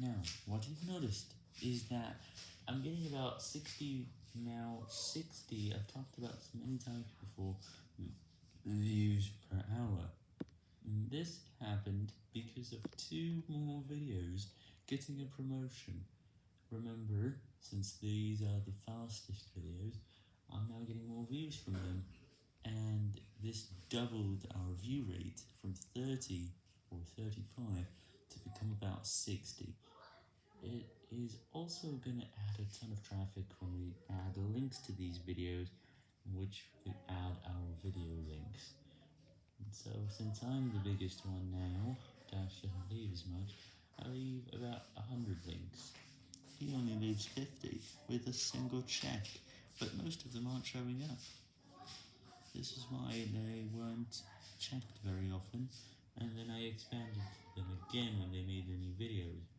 Now, what you've noticed is that I'm getting about 60, now 60, I've talked about this many times before, views per hour. And this happened because of two more videos getting a promotion. Remember, since these are the fastest videos, I'm now getting more views from them, and this doubled our view rate from 30 or 35 to become about 60. It is also going to add a ton of traffic when we add links to these videos, which we add our video links. And so, since I'm the biggest one now, Dash doesn't leave as much, I leave about 100 links. He only leaves 50 with a single check, but most of them aren't showing up. This is why they weren't checked very often, and then I expanded again when they made the new videos.